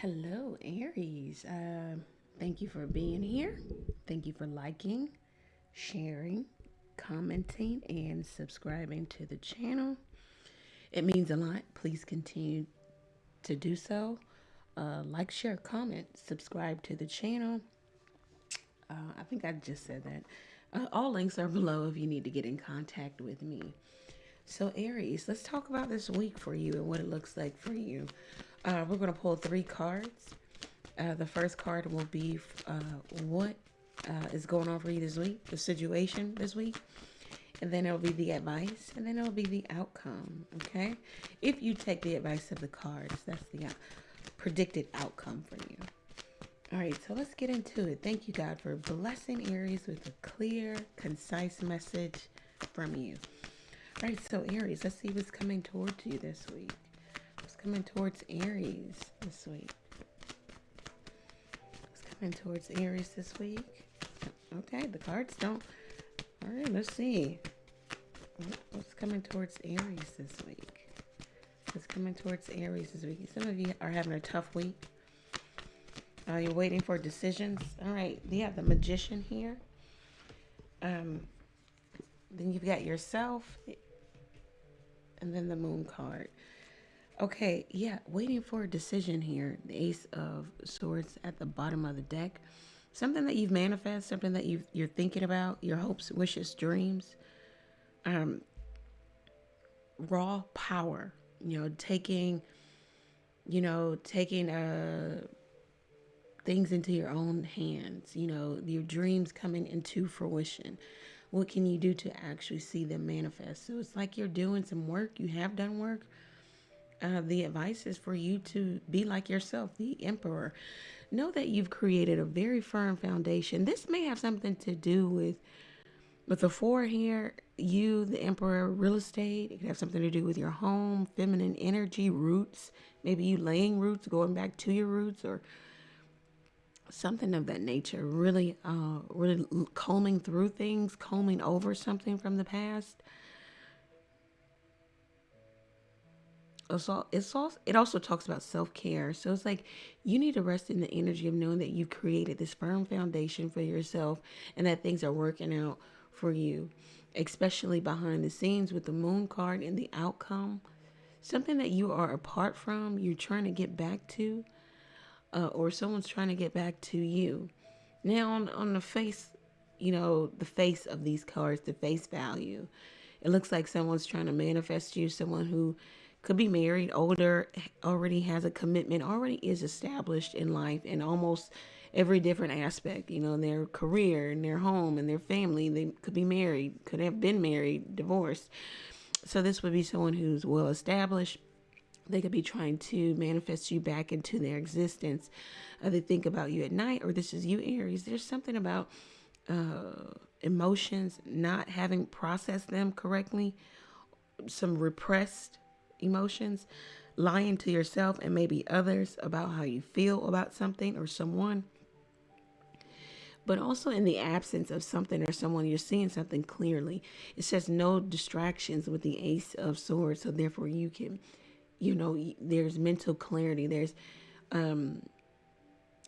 Hello, Aries. Uh, thank you for being here. Thank you for liking, sharing, commenting, and subscribing to the channel. It means a lot. Please continue to do so. Uh, like, share, comment, subscribe to the channel. Uh, I think I just said that. Uh, all links are below if you need to get in contact with me. So, Aries, let's talk about this week for you and what it looks like for you. Uh, we're going to pull three cards. Uh, the first card will be uh, what uh, is going on for you this week, the situation this week. And then it'll be the advice, and then it'll be the outcome. Okay? If you take the advice of the cards, that's the uh, predicted outcome for you. All right, so let's get into it. Thank you, God, for blessing Aries with a clear, concise message from you. All right, so Aries, let's see what's coming towards you this week. Coming towards Aries this week? What's coming towards Aries this week? Okay, the cards don't. All right, let's see. What's coming towards Aries this week? What's coming towards Aries this week? Some of you are having a tough week. Uh, you're waiting for decisions. All right, you have the magician here. Um, then you've got yourself and then the moon card. Okay, yeah, waiting for a decision here. The ace of swords at the bottom of the deck. Something that you've manifested, something that you you're thinking about, your hopes, wishes, dreams. Um, raw power, you know, taking, you know, taking uh things into your own hands, you know, your dreams coming into fruition what can you do to actually see them manifest? So it's like you're doing some work, you have done work. Uh, the advice is for you to be like yourself, the emperor. Know that you've created a very firm foundation. This may have something to do with with the four here, you, the emperor, real estate. It could have something to do with your home, feminine energy, roots. Maybe you laying roots, going back to your roots, or something of that nature really uh really combing through things combing over something from the past also it's also it also talks about self-care so it's like you need to rest in the energy of knowing that you've created this firm foundation for yourself and that things are working out for you especially behind the scenes with the moon card and the outcome something that you are apart from you're trying to get back to uh, or someone's trying to get back to you. Now, on, on the face, you know, the face of these cards, the face value, it looks like someone's trying to manifest you, someone who could be married, older, already has a commitment, already is established in life in almost every different aspect, you know, in their career, in their home, in their family. They could be married, could have been married, divorced. So this would be someone who's well established, they could be trying to manifest you back into their existence. Uh, they think about you at night, or this is you, Aries. There's something about uh, emotions not having processed them correctly, some repressed emotions, lying to yourself and maybe others about how you feel about something or someone. But also in the absence of something or someone, you're seeing something clearly. It says no distractions with the Ace of Swords, so therefore you can you know there's mental clarity there's um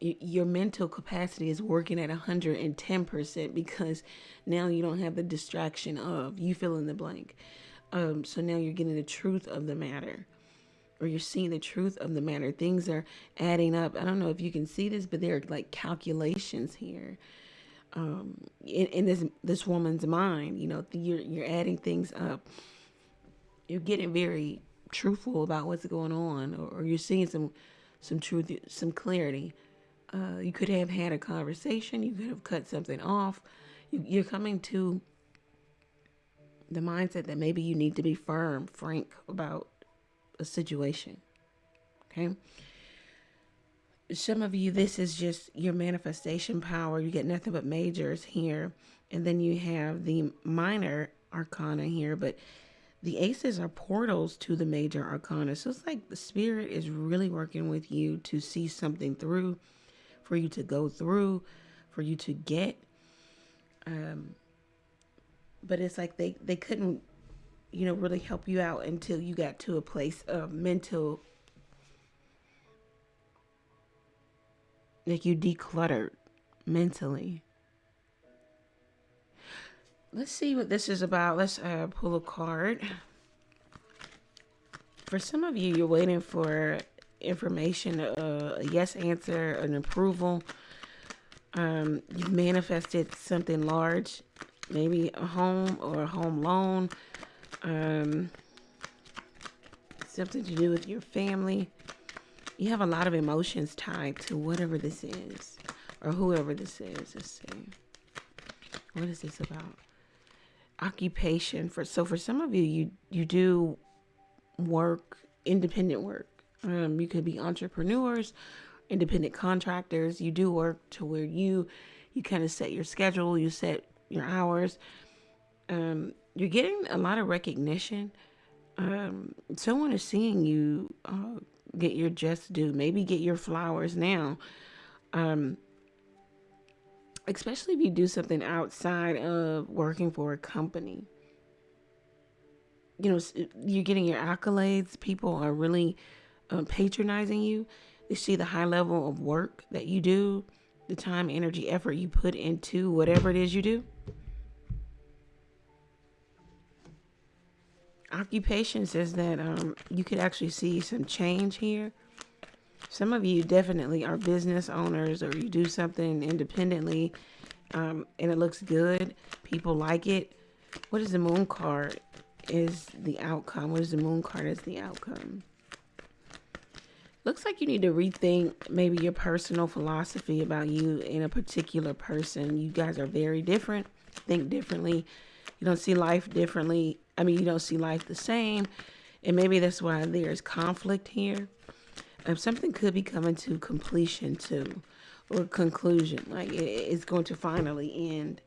your mental capacity is working at 110% because now you don't have the distraction of you fill in the blank um so now you're getting the truth of the matter or you're seeing the truth of the matter. Things are adding up. I don't know if you can see this but there are like calculations here um in, in this this woman's mind. You know you're you're adding things up. You're getting very truthful about what's going on or, or you're seeing some some truth some clarity. Uh, you could have had a conversation. You could have cut something off. You, you're coming to the mindset that maybe you need to be firm frank about a situation okay some of you this is just your manifestation power you get nothing but majors here and then you have the minor arcana here but the aces are portals to the major arcana. So it's like the spirit is really working with you to see something through, for you to go through, for you to get. Um, but it's like they, they couldn't, you know, really help you out until you got to a place of mental like you decluttered mentally. Let's see what this is about. Let's uh, pull a card. For some of you, you're waiting for information, uh, a yes answer, an approval. Um, you've manifested something large, maybe a home or a home loan, um, something to do with your family. You have a lot of emotions tied to whatever this is or whoever this is. Let's see. What is this about? Occupation for so for some of you you you do work independent work. Um, you could be entrepreneurs, independent contractors. You do work to where you you kind of set your schedule, you set your hours. Um, you're getting a lot of recognition. Um, someone is seeing you uh, get your just due. Maybe get your flowers now. Um, especially if you do something outside of working for a company. You know, you're getting your accolades. People are really uh, patronizing you. They see the high level of work that you do, the time, energy, effort you put into whatever it is you do. Occupation says that um, you could actually see some change here. Some of you definitely are business owners or you do something independently um, and it looks good. People like it. What is the moon card? Is the outcome. What is the moon card as the outcome? Looks like you need to rethink maybe your personal philosophy about you in a particular person. You guys are very different, think differently. You don't see life differently. I mean, you don't see life the same. And maybe that's why there's conflict here. Um, something could be coming to completion too, or conclusion. Like it, it's going to finally end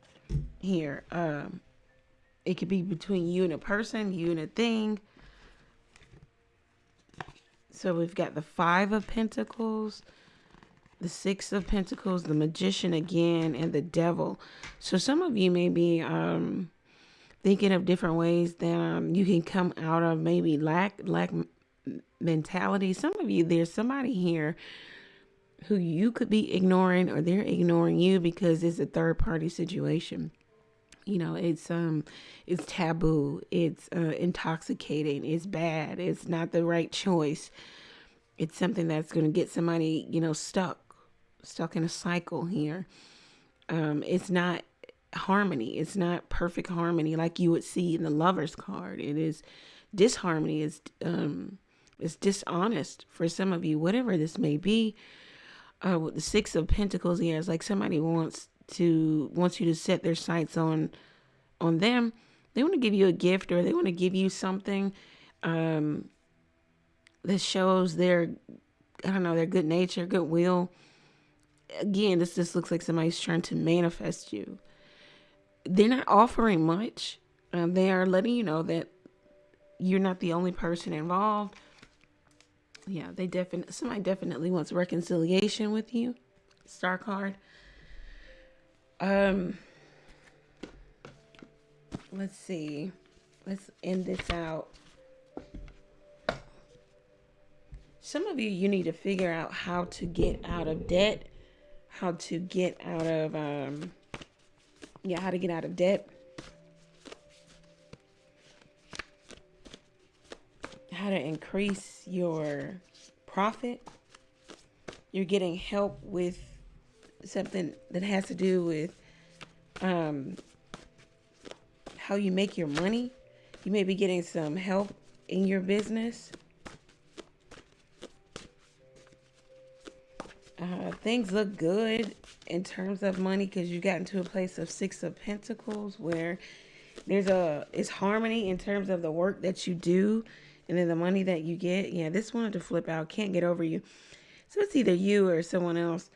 here. Um, it could be between you and a person, you and a thing. So we've got the Five of Pentacles, the Six of Pentacles, the Magician again, and the Devil. So some of you may be um, thinking of different ways that um, you can come out of maybe lack lack mentality. Some of you, there's somebody here who you could be ignoring or they're ignoring you because it's a third party situation. You know, it's um it's taboo, it's uh, intoxicating, it's bad, it's not the right choice. It's something that's going to get somebody, you know, stuck stuck in a cycle here. Um it's not harmony. It's not perfect harmony like you would see in the lover's card. It is disharmony is um is dishonest for some of you, whatever this may be. Uh, with the Six of Pentacles here, it's like somebody wants to wants you to set their sights on on them. They want to give you a gift or they want to give you something um, that shows their I don't know their good nature, goodwill. Again, this just looks like somebody's trying to manifest you. They're not offering much. Um, they are letting you know that you're not the only person involved yeah, they definitely somebody definitely wants reconciliation with you. Star card. Um let's see. Let's end this out. Some of you you need to figure out how to get out of debt, how to get out of um yeah, how to get out of debt. how to increase your profit. You're getting help with something that has to do with um, how you make your money. You may be getting some help in your business. Uh, things look good in terms of money because you got into a place of six of pentacles where there's a it's harmony in terms of the work that you do and then the money that you get, yeah, this wanted to flip out. Can't get over you. So it's either you or someone else.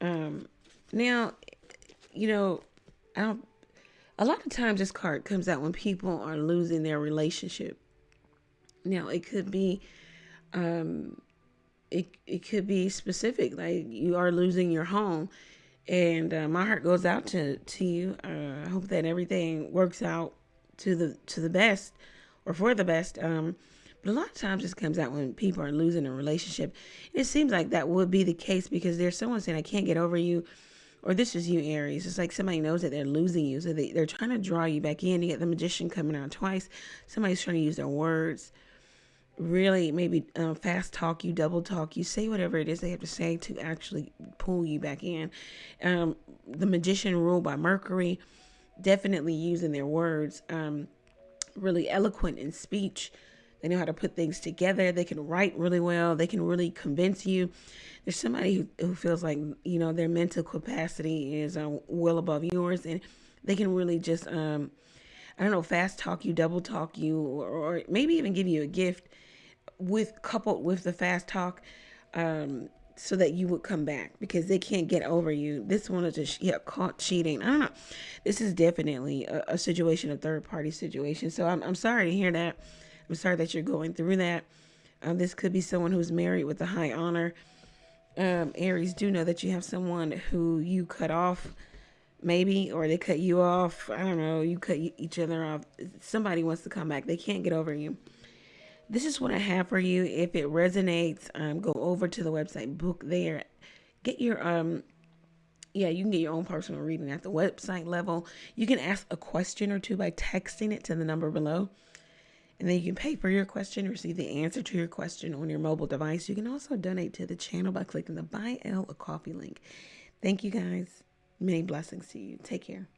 Um, now, you know, I don't. A lot of times, this card comes out when people are losing their relationship. Now, it could be, um, it it could be specific, like you are losing your home, and uh, my heart goes out to to you. Uh, I hope that everything works out to the to the best, or for the best. Um, a lot of times this comes out when people are losing a relationship. It seems like that would be the case because there's someone saying, I can't get over you. Or this is you, Aries. It's like somebody knows that they're losing you. So they, they're trying to draw you back in. You get the magician coming out twice. Somebody's trying to use their words. Really, maybe uh, fast talk you, double talk you, say whatever it is they have to say to actually pull you back in. Um, the magician ruled by Mercury, definitely using their words. Um, really eloquent in speech they know how to put things together. They can write really well. They can really convince you. There's somebody who, who feels like, you know, their mental capacity is uh, well above yours and they can really just, um, I don't know, fast talk you, double talk you, or, or maybe even give you a gift with coupled with the fast talk. Um, so that you would come back because they can't get over you. This one is just yeah, caught cheating. I don't know. This is definitely a, a situation, a third party situation. So I'm, I'm sorry to hear that. I'm sorry that you're going through that. Um, this could be someone who's married with a high honor. Um, Aries, do know that you have someone who you cut off, maybe, or they cut you off. I don't know. You cut each other off. Somebody wants to come back. They can't get over you. This is what I have for you. If it resonates, um, go over to the website, book there, get your um yeah, you can get your own personal reading at the website level. You can ask a question or two by texting it to the number below. And then you can pay for your question, receive the answer to your question on your mobile device. You can also donate to the channel by clicking the Buy Elle a Coffee link. Thank you guys. Many blessings to you. Take care.